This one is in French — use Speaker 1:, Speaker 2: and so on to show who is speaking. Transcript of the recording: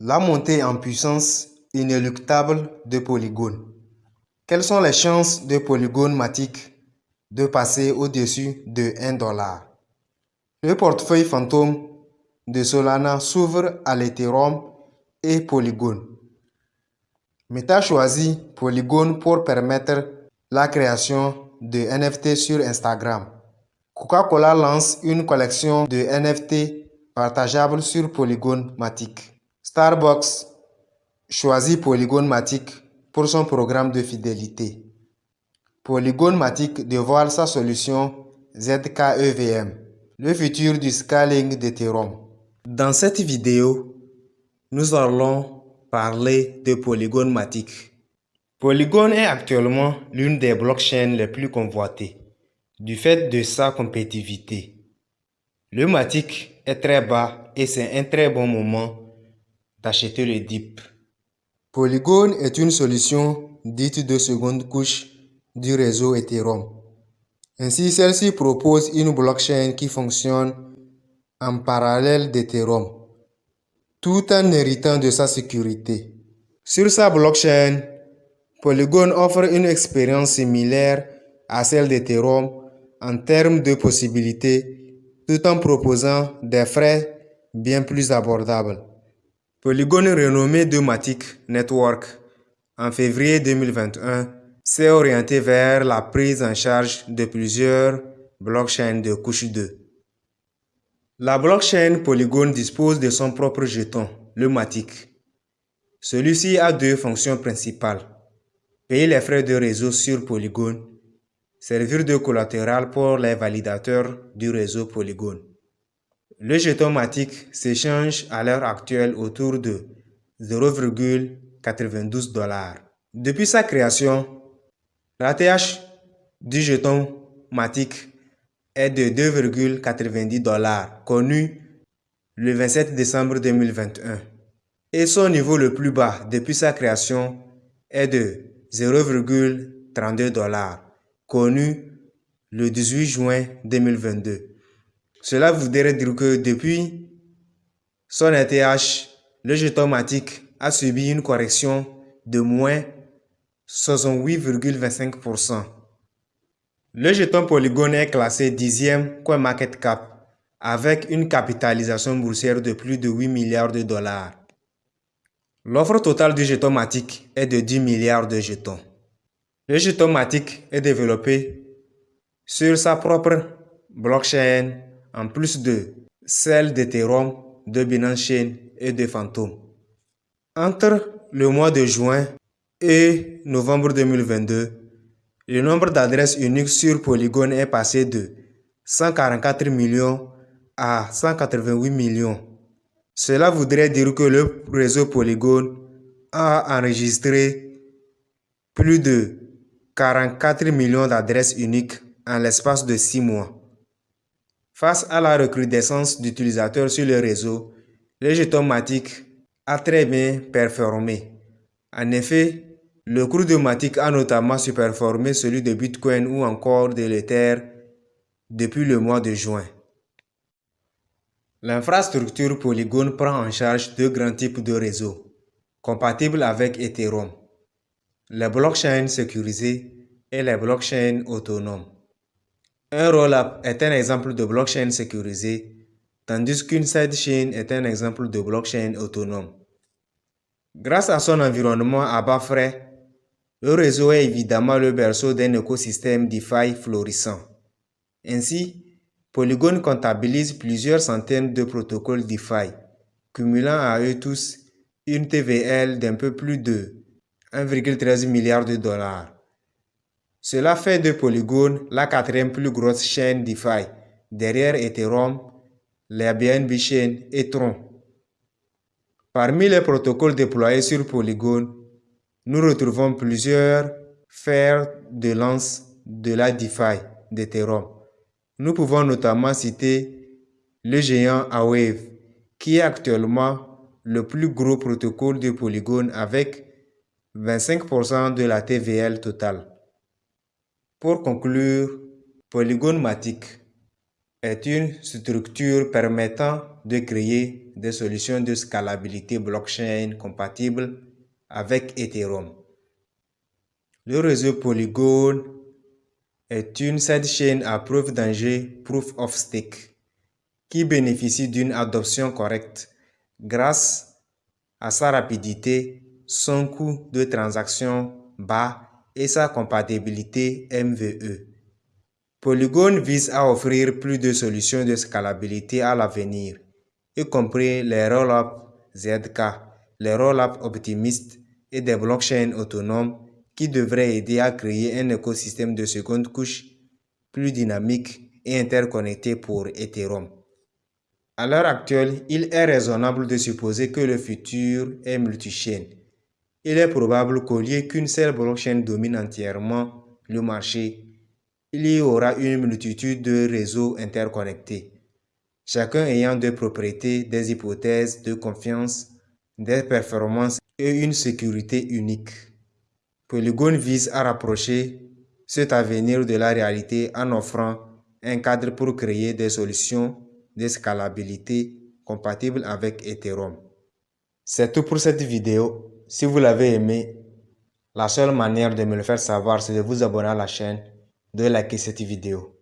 Speaker 1: La montée en puissance inéluctable de Polygon. Quelles sont les chances de Polygon Matic de passer au-dessus de 1 dollar? Le portefeuille fantôme de Solana s'ouvre à l'Ethereum et Polygon. Meta choisit Polygon pour permettre la création de NFT sur Instagram. Coca-Cola lance une collection de NFT partageables sur Polygon Matic. Starbucks choisit Polygon Matic pour son programme de fidélité. Polygon Matic dévoile sa solution ZKEVM, le futur du scaling d'Ethereum. Dans cette vidéo, nous allons parler de Polygon Matic. Polygon est actuellement l'une des blockchains les plus convoitées, du fait de sa compétitivité. Le Matic est très bas et c'est un très bon moment d'acheter le DIP. Polygon est une solution dite de seconde couche du réseau Ethereum. Ainsi, celle-ci propose une blockchain qui fonctionne en parallèle d'Ethereum, tout en héritant de sa sécurité. Sur sa blockchain, Polygon offre une expérience similaire à celle d'Ethereum en termes de possibilités, tout en proposant des frais bien plus abordables. Polygon renommé de Matic Network en février 2021 s'est orienté vers la prise en charge de plusieurs blockchains de couche 2. La blockchain Polygon dispose de son propre jeton, le Matic. Celui-ci a deux fonctions principales. Payer les frais de réseau sur Polygon, servir de collatéral pour les validateurs du réseau Polygon. Le jeton Matic s'échange à l'heure actuelle autour de 0,92 dollars. Depuis sa création, l'ATH du jeton Matic est de 2,90 dollars, connu le 27 décembre 2021. Et son niveau le plus bas depuis sa création est de 0,32 dollars, connu le 18 juin 2022. Cela voudrait dire que depuis son ETH, le jeton Matic a subi une correction de moins 68,25%. Le jeton Polygon est classé 10e coin market cap avec une capitalisation boursière de plus de 8 milliards de dollars. L'offre totale du jeton Matic est de 10 milliards de jetons. Le jeton Matic est développé sur sa propre blockchain en plus de celle d'Ethereum, de Binance Chain et de Phantom. Entre le mois de juin et novembre 2022, le nombre d'adresses uniques sur Polygon est passé de 144 millions à 188 millions. Cela voudrait dire que le réseau Polygon a enregistré plus de 44 millions d'adresses uniques en l'espace de 6 mois. Face à la recrudescence d'utilisateurs sur le réseau, le jeton Matic a très bien performé. En effet, le cours de Matic a notamment superformé celui de Bitcoin ou encore de l'Ether depuis le mois de juin. L'infrastructure Polygon prend en charge deux grands types de réseaux, compatibles avec Ethereum, les blockchains sécurisées et les blockchains autonomes. Un rollup est un exemple de blockchain sécurisé, tandis qu'une sidechain est un exemple de blockchain autonome. Grâce à son environnement à bas frais, le réseau est évidemment le berceau d'un écosystème DeFi florissant. Ainsi, Polygon comptabilise plusieurs centaines de protocoles DeFi, cumulant à eux tous une TVL d'un peu plus de 1,13 milliard de dollars. Cela fait de Polygon la quatrième plus grosse chaîne DeFi, derrière Ethereum, les BNB Chain et Tron. Parmi les protocoles déployés sur Polygon, nous retrouvons plusieurs fers de lance de la DeFi d'Ethereum. Nous pouvons notamment citer le géant Aave, qui est actuellement le plus gros protocole de Polygon avec 25% de la TVL totale. Pour conclure, Polygon Matic est une structure permettant de créer des solutions de scalabilité blockchain compatibles avec Ethereum. Le réseau Polygon est une sidechain à preuve d'enjeu Proof of Stake qui bénéficie d'une adoption correcte grâce à sa rapidité, son coût de transaction bas et sa compatibilité MVE. Polygon vise à offrir plus de solutions de scalabilité à l'avenir, y compris les roll-up ZK, les roll-up optimistes et des blockchains autonomes qui devraient aider à créer un écosystème de seconde couche plus dynamique et interconnecté pour Ethereum. À l'heure actuelle, il est raisonnable de supposer que le futur est multi-chain. Il est probable qu'au lieu qu'une seule blockchain domine entièrement le marché, il y aura une multitude de réseaux interconnectés, chacun ayant des propriétés, des hypothèses de confiance, des performances et une sécurité unique. Polygon vise à rapprocher cet avenir de la réalité en offrant un cadre pour créer des solutions de scalabilité compatibles avec Ethereum. C'est tout pour cette vidéo. Si vous l'avez aimé, la seule manière de me le faire savoir, c'est de vous abonner à la chaîne, de liker cette vidéo.